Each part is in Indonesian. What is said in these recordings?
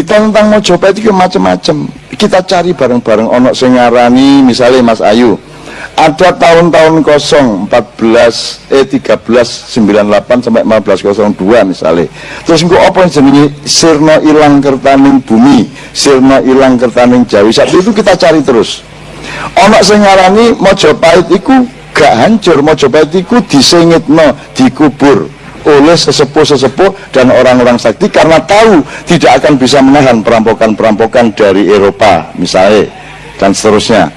berita tentang Mojopahit itu macam-macam. Kita cari bareng-bareng. Onok sengarani misalnya Mas Ayu. Ada tahun-tahun kosong 14 eh 1398 sampai 1502 misalnya. Terus engko apa yang jenenge sirna ilang kertaning bumi sirna ilang kertaning jawi. Saat itu kita cari terus. Ono sing ngarani Mojopahit iku gak hancur. Mojopahit iku disengitno dikubur oleh sesepuh-sesepuh dan orang-orang sakti karena tahu tidak akan bisa menahan perampokan-perampokan dari Eropa misalnya dan seterusnya.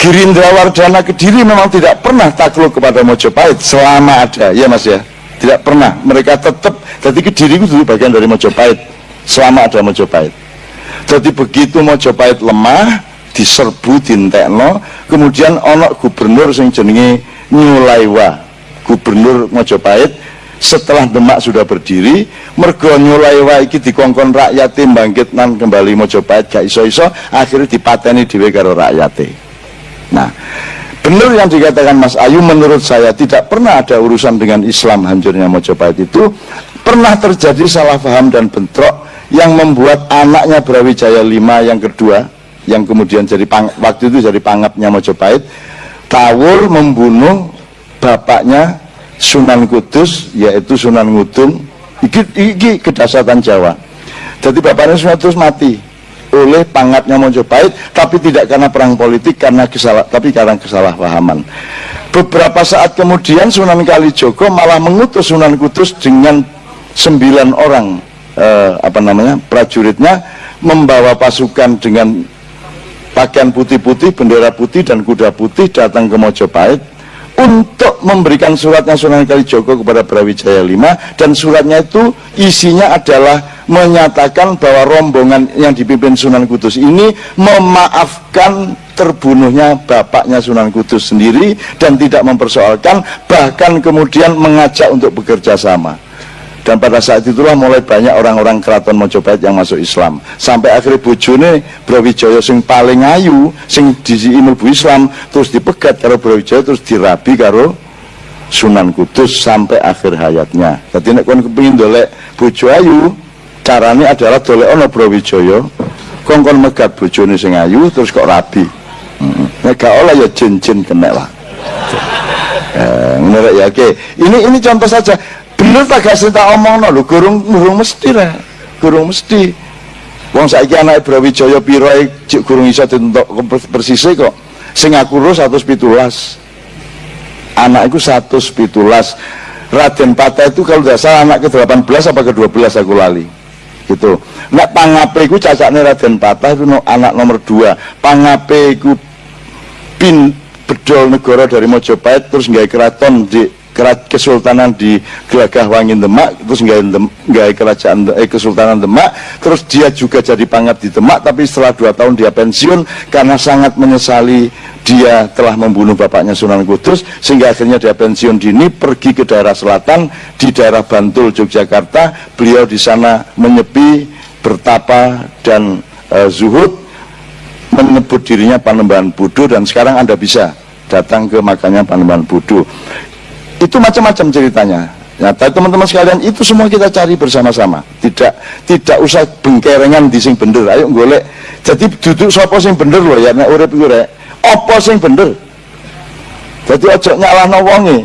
Gerindra Wardana Kediri memang tidak pernah takluk kepada Mojopahit selama ada, ya mas ya? Tidak pernah, mereka tetap jadi Kediri itu bagian dari Mojopahit selama ada Mojopahit. Jadi begitu Mojopahit lemah diserbu dintekno kemudian ono gubernur sing jenenge Nyulaiwa gubernur Mojopahit setelah Demak sudah berdiri mergo Nyulaiwa iki dikongkon rakyat bangkit nan kembali Mojopahit gak iso-iso akhirnya dipateni dhewe karo rakyate. Nah, benar yang dikatakan Mas Ayu menurut saya tidak pernah ada urusan dengan Islam hancurnya Mojopahit itu. Pernah terjadi salah paham dan bentrok yang membuat anaknya Brawijaya V yang kedua yang kemudian jadi pang, waktu itu jadi pangapnya Mojopahit Tawur membunuh bapaknya Sunan Kudus yaitu Sunan Ngudung iki, iki kedasatan Jawa. Jadi bapaknya Sunan Kudus mati. Oleh pangatnya Mojopahit tapi tidak karena perang politik karena kesalah tapi karena kesalahpahaman. Beberapa saat kemudian Sunan Kalijogo malah mengutus Sunan Kudus dengan sembilan orang eh, apa namanya prajuritnya membawa pasukan dengan pakaian putih-putih bendera putih dan kuda putih datang ke Mojopahit untuk memberikan suratnya Sunan Kalijogo kepada Brawijaya V dan suratnya itu isinya adalah menyatakan bahwa rombongan yang dipimpin Sunan Kudus ini memaafkan terbunuhnya bapaknya Sunan Kudus sendiri dan tidak mempersoalkan bahkan kemudian mengajak untuk bekerja sama dan pada saat itulah mulai banyak orang-orang keraton Mojopahit yang masuk Islam. Sampai akhirnya bojone Brawijaya sing paling ayu sing disi bu Islam terus dipegat karo Brawijaya terus dirabi karo Sunan Kudus sampai akhir hayatnya. Jadi nek kon kepingin dolek bojo ayu caranya adalah dolek ono Brawijaya. Kongkon megat bojone sing ayu terus kok rabi. Hmm. nek gak olah ya jin-jin kena lah eh, ya oke. Ini ini contoh saja. Bener tak gak tak omong no gurung gurung mesti lah. Gurung mesti. Wong saiki anak Brawijaya piro cik gurung iso ditentok persisnya kok. Sing aku pitulas. Anak itu pitulas. Raden Pata itu kalau tidak salah anak ke-18 apa ke-12 aku lali. Gitu. Nek pangape iku cacakne Raden Patah itu anak nomor dua. Pangape iku pin bedol negara dari Mojopahit terus nggak keraton di kerat kesultanan di Gelagah Wangin Demak terus nggak kerajaan eh, kesultanan Demak terus dia juga jadi pangap di Demak tapi setelah dua tahun dia pensiun karena sangat menyesali dia telah membunuh bapaknya Sunan Kudus sehingga akhirnya dia pensiun dini pergi ke daerah selatan di daerah Bantul Yogyakarta. Beliau di sana menyepi bertapa dan e, zuhud menyebut dirinya Panembahan Budu dan sekarang anda bisa datang ke makanya Panembahan Budu itu macam-macam ceritanya Ya, teman-teman sekalian itu semua kita cari bersama-sama. Tidak tidak usah bengkerengan di sing bener. Ayo golek. Jadi duduk sopo sing bener loh ya nek urip iku rek. Apa sing bener? Jadi ojo nyalahno wonge.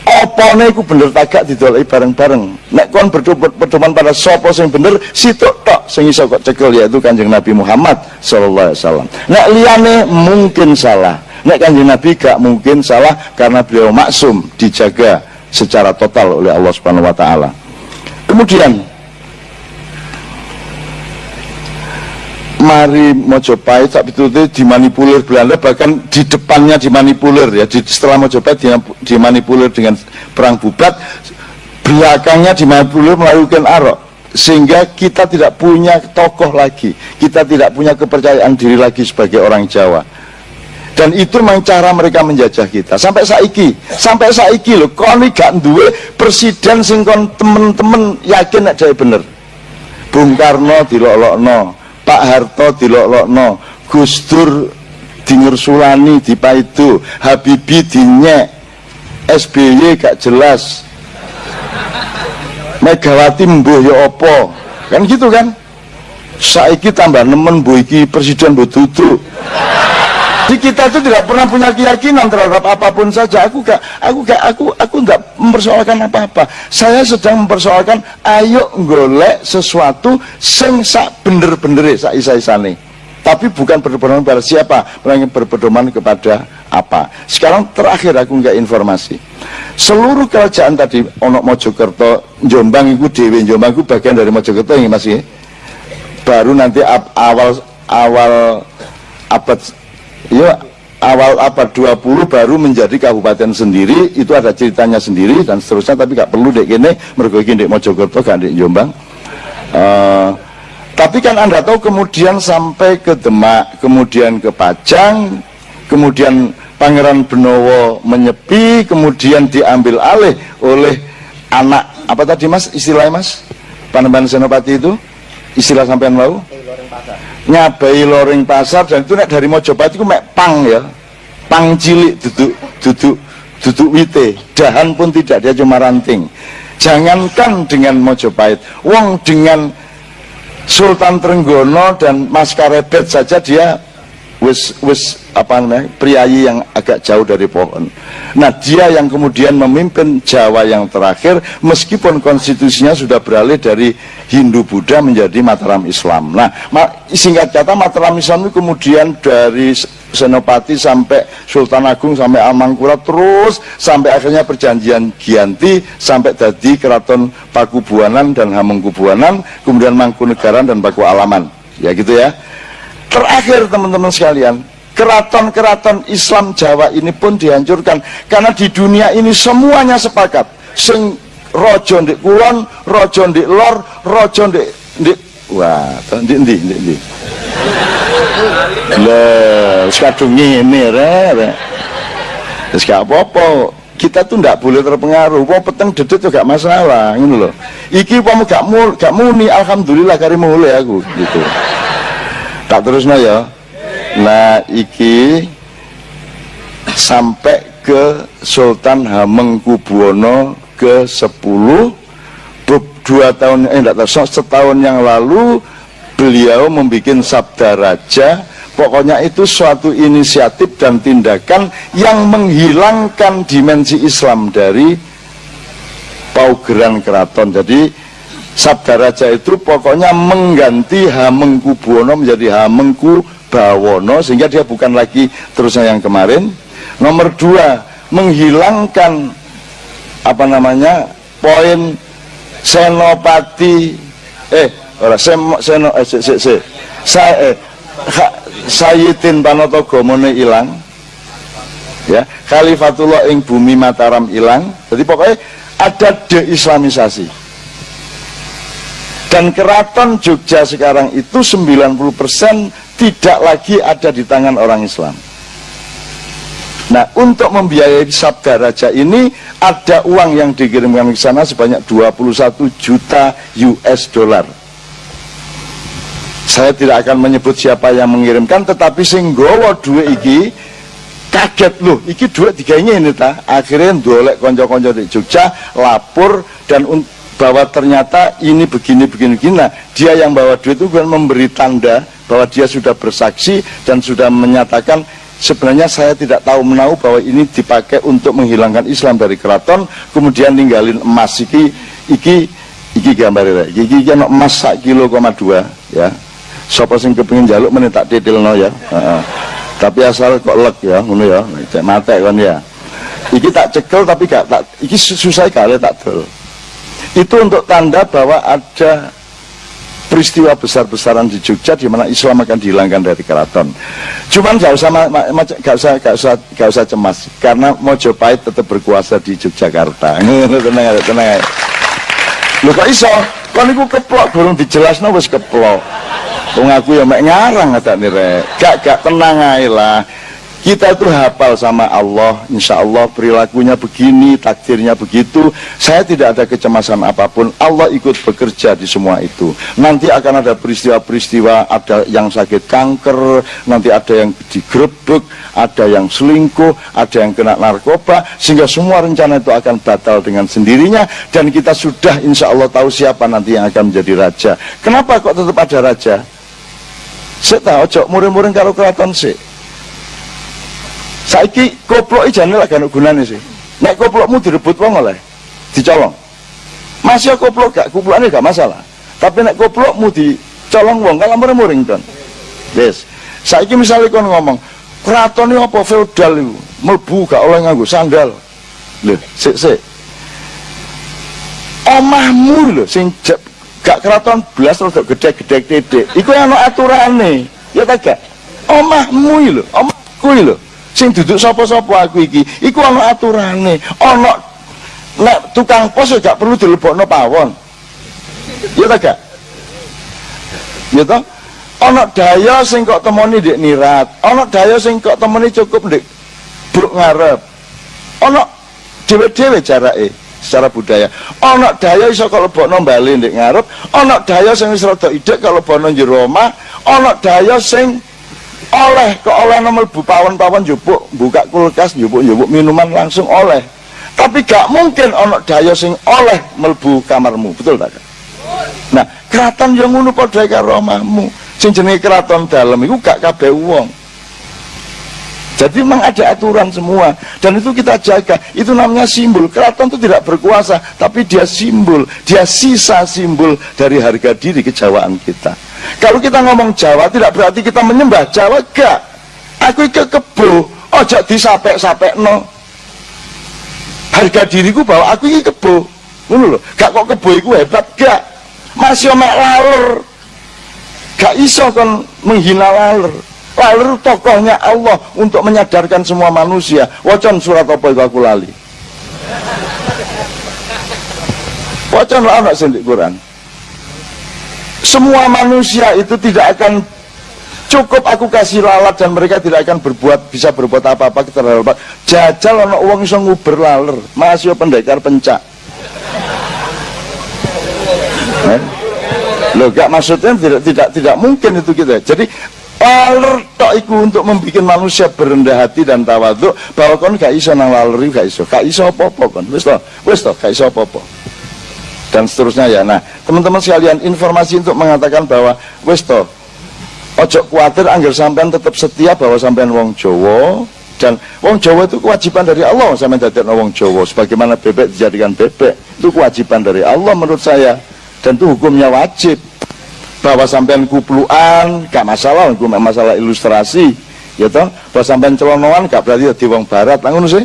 Opone iku bener tagak didoleki bareng-bareng. Nek kon berdoman pada sopo sing bener, situ tok sing iso kok cekel yaitu Kanjeng Nabi Muhammad sallallahu alaihi wasallam. Nek liyane mungkin salah Nek kanjeng Nabi gak mungkin salah karena beliau maksum dijaga secara total oleh Allah Subhanahu wa taala. Kemudian mari Mojopahit tak itu dimanipulir Belanda bahkan di depannya dimanipulir ya. Di, setelah Mojopahit dimanipulir dengan perang bubat belakangnya dimanipulir melakukan arok. Sehingga kita tidak punya tokoh lagi kita tidak punya kepercayaan diri lagi sebagai orang Jawa. Dan itu memang cara mereka menjajah kita. Sampai saiki sampai saiki loh koni gak duwe presiden sing kon temen-temen yakin dhewe bener? Bung Karno dilolokno Pak Harto dilolokno Gus Dur di dipaidu Habibi dinyek SBY gak jelas. Megawati mbuh ya opo kan gitu kan? Saiki tambah nemen bu iki presiden bu duduk di kita itu tidak pernah punya keyakinan terhadap apa pun saja. Aku gak aku gak aku aku nggak mempersoalkan apa-apa. Saya sedang mempersoalkan ayo golek sesuatu sing sak bener-bener sak isa-isane. Tapi bukan berpedoman pada siapa melainkan berpedoman kepada apa. Sekarang terakhir aku nggak informasi. Seluruh kerajaan tadi onok Mojokerto Jombang itu Dewi Jombang itu bagian dari Mojokerto ini masih baru nanti awal awal abad ya awal abad 20 baru menjadi kabupaten sendiri itu ada ceritanya sendiri dan seterusnya tapi gak perlu dek gini mergoki dek Mojokerto gak dek Jombang. Uh, tapi kan anda tahu kemudian sampai ke Demak kemudian ke Pajang kemudian Pangeran Benowo menyepi kemudian diambil alih oleh anak apa tadi mas istilahnya mas? Panembahan Senopati itu? Istilah sampean mau nyabai loring pasar dan itu nek dari Mojopahit itu mek pang ya. Pang cilik duduk duduk duduk wite. Dahan pun tidak dia cuma ranting. Jangankan dengan Mojopahit wong dengan Sultan Trenggono dan Mas Karebet saja dia wis wis apa namanya priayi yang agak jauh dari pohon. Nah dia yang kemudian memimpin Jawa yang terakhir meskipun konstitusinya sudah beralih dari Hindu Buddha menjadi Mataram Islam. Nah, singkat kata Mataram Islam itu kemudian dari Senopati sampai Sultan Agung sampai Amangkurat terus sampai akhirnya perjanjian Gianti sampai tadi Keraton Pakubuanan dan Hamengkubuanan kemudian Mangkunegaran dan Paku Alaman ya gitu ya terakhir teman-teman sekalian keraton-keraton Islam Jawa ini pun dihancurkan karena di dunia ini semuanya sepakat sing rojo ndek kulon, rojo ndek lor, rojo ndek ndek wah, ndek ndi ndek ndi. Lah, kadung ngene re. Wis gak apa-apa. Kita tuh ndak boleh terpengaruh. Wong peteng dedet juga masalah, ngono loh. Iki umpama gak mul, gak muni alhamdulillah kari mulai aku gitu. Tak terusno ya. Nah, iki sampai ke Sultan Hamengkubuwono ke-10 dua tahun eh enggak tahu setahun yang lalu beliau membuat sabda raja pokoknya itu suatu inisiatif dan tindakan yang menghilangkan dimensi Islam dari paugeran keraton jadi sabda raja itu pokoknya mengganti Hamengku Buwono menjadi Hamengku Bawono sehingga dia bukan lagi terusnya yang kemarin. Nomor dua menghilangkan apa namanya poin senopati eh ora seno eh, se, se, se, sa, eh, ha, Sayyidin Panotogomone ilang ya Khalifatullah ing bumi Mataram ilang. Jadi pokoknya ada deislamisasi dan keraton Jogja sekarang itu 90% tidak lagi ada di tangan orang Islam Nah, untuk membiayai sabda raja ini ada uang yang dikirimkan ke sana sebanyak 21 juta US dollar. Saya tidak akan menyebut siapa yang mengirimkan, tetapi singgowo dua iki kaget loh, iki dua tiga ini ta. Akhirnya dolek konco-konco di Jogja lapor dan bahwa ternyata ini begini begini begini. Nah, dia yang bawa duit itu kan memberi tanda bahwa dia sudah bersaksi dan sudah menyatakan sebenarnya saya tidak tahu menahu bahwa ini dipakai untuk menghilangkan Islam dari keraton kemudian ninggalin emas. Iki iki iki gambar iki iki, iki emas sak kilo koma dua ya. Sopo sing kepingin jaluk menit tak no ya. Tapi asal kok lek ya ngono ya. Cek mate kan ya. Iki tak cekel tapi gak tak iki susah kali tak dol itu untuk tanda bahwa ada peristiwa besar-besaran di Jogja di mana Islam akan dihilangkan dari keraton. Cuman gak usah gak usah gak usah gak usah cemas karena Mojopahit tetap berkuasa di Yogyakarta. tenang tenang. Lho kok iso? Kon niku keplok burung dijelasno wis keplok. Wong aku ya mek ngarang ada rek. Gak gak tenang ae lah. Kita itu hafal sama Allah insya Allah perilakunya begini takdirnya begitu. Saya tidak ada kecemasan apa pun Allah ikut bekerja di semua itu. Nanti akan ada peristiwa-peristiwa ada yang sakit kanker nanti ada yang digrebek ada yang selingkuh ada yang kena narkoba sehingga semua rencana itu akan batal dengan sendirinya dan kita sudah insya Allah tahu siapa nanti yang akan menjadi raja. Kenapa kok tetap ada raja? Saya tahu cok. Muring-muring kalau keraton sih saiki koplok ijane lagi ana gunane sih. Nek koplokmu direbut wong oleh dicolong. Masih koplok gak koplokane gak masalah. Tapi nek koplokmu dicolong wong kalau muring-muring ton yes saiki misalnya kon ngomong keraton ini apa? Feodal itu. Melbu gak oleh nganggo sandal. Lho sik sik. Omahmu lho sing gak keraton belas terus gede-gede titik. Iku ada aturane. Ya tak gak? Omahmu lho omahku lho sing duduk sapa-sapa aku iki? Iku ana aturane. Ana nek tukang pos gak perlu dilebokno pawon. Ya ta gak? Ya ta? Ana daya sing kok temoni ndek nirat. Ana daya sing kok temoni cukup ndek bruk ngarep. Ana dhewe-dhewe jarake secara budaya. Ana daya iso kok lebokno bali ndek ngarep. Ana daya sing wis rada idek kalau lebokno jero omah. Ana daya sing oleh ke oleh nomor bu pawon-pawon jupuk buka kulkas jupuk-jupuk minuman langsung oleh. Tapi gak mungkin ono daya sing oleh melbu kamarmu betul tak? Nah keraton yang ngono padha karo omahmu. Sing jenenge keraton dalam itu gak kabeh wong. Jadi memang ada aturan semua. Dan itu kita jaga. Itu namanya simbol. Keraton itu tidak berkuasa tapi dia simbol. Dia sisa simbol dari harga diri kejawaan kita kalau kita ngomong Jawa tidak berarti kita menyembah Jawa gak. Aku ke kebo, ojo disapek-sapek no. Harga diriku bahwa aku ini kebo. Ngono lho, gak kok kebo iku hebat gak. Masih omek laler. Gak iso kan menghina laler. Laler tokohnya Allah untuk menyadarkan semua manusia. Wacan surat apa itu aku lali. Wacan anak sendik Quran semua manusia itu tidak akan cukup aku kasih lalat dan mereka tidak akan berbuat bisa berbuat apa-apa kita lalat jajal ono uang iso nguber laler masih pendekar pencak. Eh? lo gak maksudnya tidak tidak tidak mungkin itu kita jadi laler tok iku untuk membuat manusia berendah hati dan tawaduk bahwa kon gak iso nang laler gak iso. Gak iso apa-apa kon. Wis to wis to gak iso apa-apa dan seterusnya ya. Nah teman-teman sekalian informasi untuk mengatakan bahwa wis to ojo khawatir anggar sampean tetap setia bahwa sampean wong Jowo dan wong Jawa itu kewajiban dari Allah sampean dadi wong Jawa. Sebagaimana bebek dijadikan bebek itu kewajiban dari Allah menurut saya dan itu hukumnya wajib. Bahwa sampean kupluan gak masalah hukum masalah ilustrasi ya toh. Bahwa sampean celonoan gak berarti di wong barat. Langsung sih.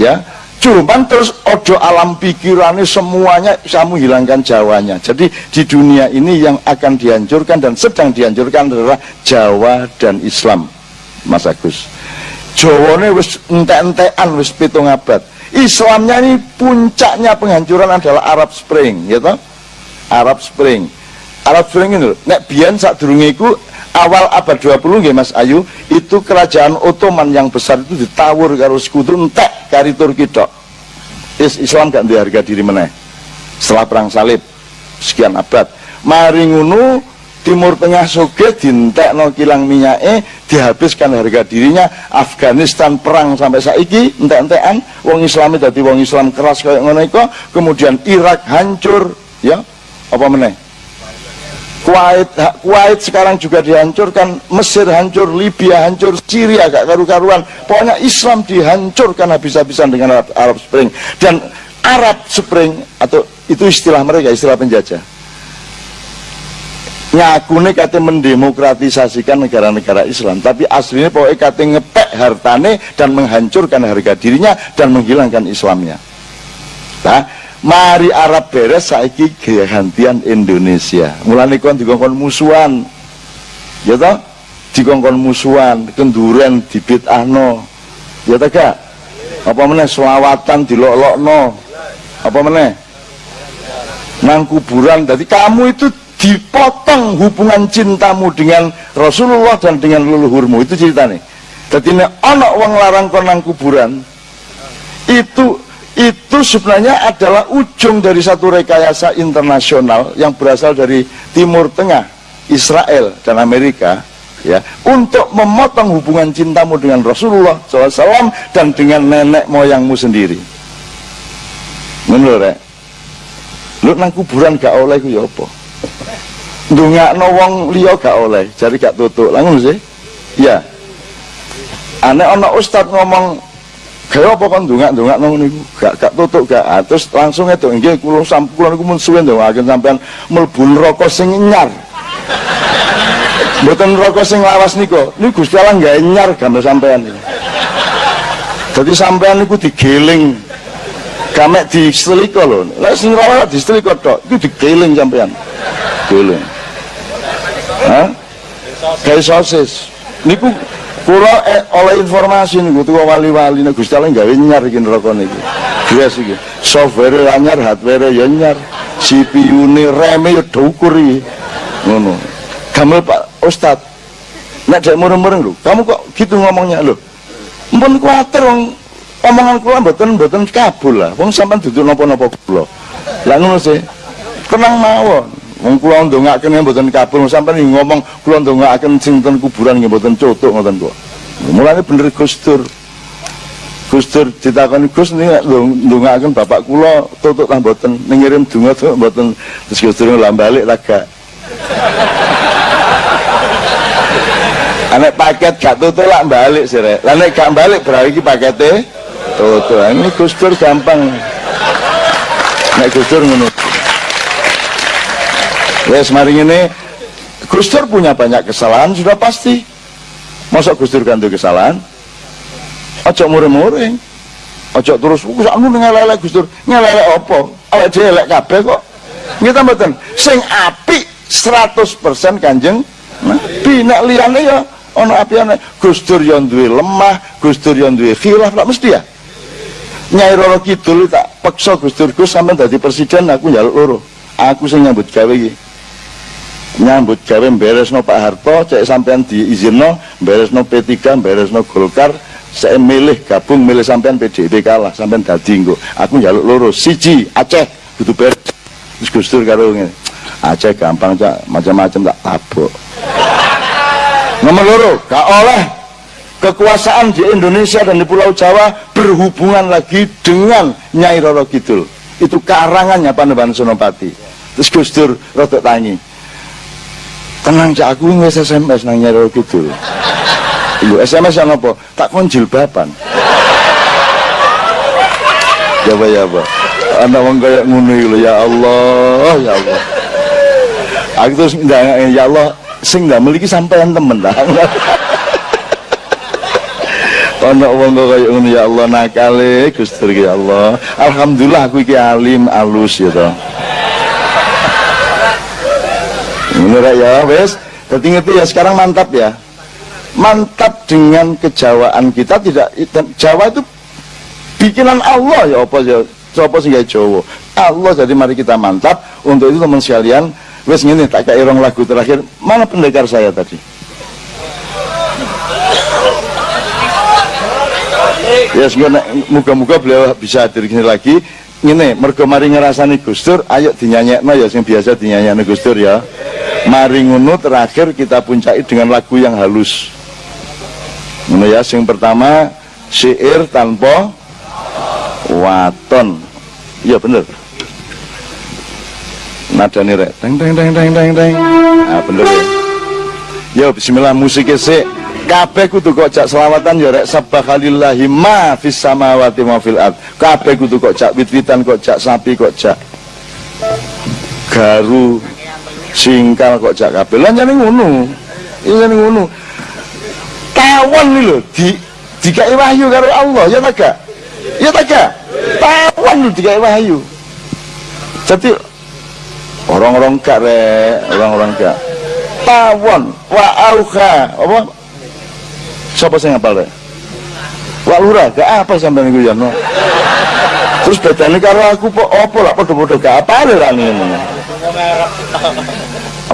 Ya Cuman terus ojo alam pikirannya semuanya kamu hilangkan Jawanya. Jadi di dunia ini yang akan dihancurkan dan sedang dihancurkan adalah Jawa dan Islam, Mas Agus. Jawane wis entek-entekan wis pitung abad. Islamnya ini puncaknya penghancuran adalah Arab Spring, toh? Arab Spring. Arab Spring ini, nek biyen sak durungiku awal abad 20 nggih Mas Ayu, itu kerajaan Ottoman yang besar itu ditawur karo sekutu entek kari Turki tok is Islam gak harga diri meneh. Setelah perang salib sekian abad. Mari ngunu Timur Tengah Soge no kilang minyak dihabiskan harga dirinya. Afghanistan perang sampai saiki entek-entekan wong Islam dadi wong Islam keras kayak ngono kemudian Irak hancur ya? Apa meneh Kuwait, Kuwait sekarang juga dihancurkan, Mesir hancur, Libya hancur, Syria gak karu-karuan. Pokoknya Islam dihancurkan habis-habisan dengan Arab, Spring. Dan Arab Spring atau itu istilah mereka, istilah penjajah. Nyakune kata mendemokratisasikan negara-negara Islam, tapi aslinya pokoknya kata ngepek hartane dan menghancurkan harga dirinya dan menghilangkan Islamnya. Nah, mari Arab beres saiki gantian Indonesia. Mulai kon dikongkon musuhan. Ya toh? Dikongkon musuhan kenduren dibitahno. Ya toh gak apa meneh selawatan dilok-lokno apa meneh? Nang kuburan jadi kamu itu dipotong hubungan cintamu dengan Rasulullah dan dengan leluhurmu. Itu ceritanya Jadi ini anak wong larang konang kuburan itu itu sebenarnya adalah ujung dari satu rekayasa internasional yang berasal dari Timur Tengah, Israel dan Amerika ya untuk memotong hubungan cintamu dengan Rasulullah SAW dan dengan nenek moyangmu sendiri. Menurut ya? Lu nang kuburan gak oleh ku ya apa? Ndongakno wong liya gak oleh, jadi gak tutuk. Langsung sih. Ya, aneh ana ustad ngomong kaya apa kan dongak-dongak nang niku gak gak tutuk gak. Ah, terus langsung itu nggih kula sampun niku mun suwe ndongaken sampean mlebu neraka sing nyar. Mboten neraka sing lawas niku. Niku Gusti Allah nyar gambar sampean niku dadi sampean niku digeling gamek diseliko lho. Lek sing lawas diseliko tok iku digeling sampean. Geling Hah? Kayak sosis. Niku Kula eh, oleh informasi niku tuwa wali-wali nek Gusti Allah gawe nyar iki neraka niki. Software anyar, hardware ya nyar. CPU-ne, RAM-e ya dhukur iki. Ngono. Pak Ustad. Nek dek mureng-mureng lho, kamu kok gitu ngomongnya lho. Mpun kuwatir wong omongan kula mboten kabul lah. Wong sampean duduk napa-napa kula. Lah ngono sih. Tenang mawon. Wong kula ndongaaken mboten kabul sampeyan ngomong kula ndongaaken sing ten kuburan nggih mboten cutuk ngoten kok. Mulane bener Gus Dur. Gus Dur ditakoni Gus niki ndongaaken bapak kula tutuk ta mboten ning ngirim donga tuh mboten terus Gus Dur lah balik laga. Anek paket gak tutuk lah balik sih. Lah nek gak balik berarti iki pakete tutuk. Ini Gus Dur gampang. Nek Gus Dur ngono. Wes mari ini Gus Dur punya banyak kesalahan sudah pasti. Masa Gus Dur ganti kesalahan? Ojo mure-mure. Ojo terus wis anu ngelele Gus Dur. Ngelele opo? Awake dhewe elek kabeh kok. Kita mboten sing apik 100% Kanjeng Nabi nek liyane ya ana apiane Gus Dur yo duwe lemah, Gus Dur yo duwe khilaf tak mesti ya. Nyai Roro Kidul tak peksa Gus Dur Gus sampean dadi presiden aku njaluk loro. Aku sing nyambut gawe iki nyambut gawe beresno Pak Harto cek sampean diizinno beresno P3 beresno Golkar saya milih gabung milih sampean PDIP kalah sampean dadi engko aku njaluk loro siji Aceh kudu beres. Terus Gus Dur karo ngene. Aceh gampang cak macam-macam tak tabok. Nomor loro gak oleh. Kekuasaan di Indonesia dan di Pulau Jawa berhubungan lagi dengan Nyai Roro Kidul. Itu karangannya Panembahan Sonopati. Terus Gus Dur rotok tangi tenang cak aku wis SMS nang nyaro kidul Ibu SMS yang apa? Tak kon jilbaban. ya apa ya apa? Anak wong kayak ngono iki ya Allah, ya Allah. Aku terus ya Allah sing ndak memiliki sampean temen dah. Ana wong kok kaya ngono ya Allah nakale Gusti ya Allah. Alhamdulillah aku iki alim alus ya toh. Menurut ya wes. Jadi itu ya sekarang mantap ya. Mantap dengan kejawaan kita tidak Jawa itu bikinan Allah ya apa ya apa sih Jawa? Allah jadi mari kita mantap. Untuk itu teman sekalian wes ini tak kayak irong lagu terakhir. Mana pendekar saya tadi? Ya yes, muka-muka beliau bisa hadir sini lagi. Ini mergo mari ngerasani Gustur ayo dinyanyekno ya sing biasa dinyanyekno Gustur ya mari terakhir kita puncai dengan lagu yang halus. Ngono ya sing pertama syair tanpa waton. Iya bener. Nada nih rek teng teng teng teng teng teng. Ah bener. Ya ya bismillah musiknya sih kabeh kudu kok cak selawatan ya rek. Sabahalillahi ma fis samawati ma fil ard. Kabeh kudu kok cak wit-witan kok cak sapi kok cak garu singkal kok jak kabeh. Lan jane ngono. Iki jane ngono. Tawon iki lho di dikai wahyu karo Allah. Ya tak gak? Ya tak gak? Tawon lho dikai wahyu. Jadi orang-orang gak re orang-orang gak. Tawon wa auha. Apa? Siapa sing ngapal re wa lurah gak apa sampai niku ya no terus bedane karo aku po apa lah padha-padha gak apa lah ngene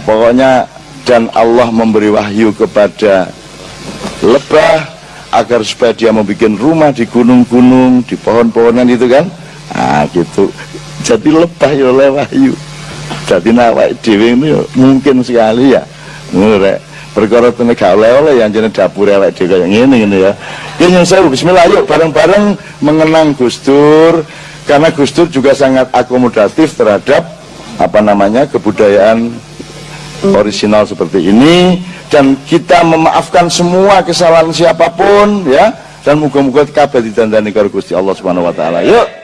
pokoknya dan Allah memberi wahyu kepada lebah agar supaya dia bikin rumah di gunung-gunung di pohon-pohonan itu kan? Ah gitu. Jadi lebah ya oleh wahyu. Jadi nawak dewi ini mungkin sekali ya. Ngurek perkara tenek gak oleh-oleh yang jenis dapur elek dhewe kayak gini gini ya. Ini yang saya bismillah. Yuk bareng-bareng mengenang Gus Dur karena Gus Dur juga sangat akomodatif terhadap apa namanya kebudayaan orisinal seperti ini dan kita memaafkan semua kesalahan siapa pun ya dan moga-moga kabeh ditandani karo Gusti Allah Subhanahu wa taala. Yuk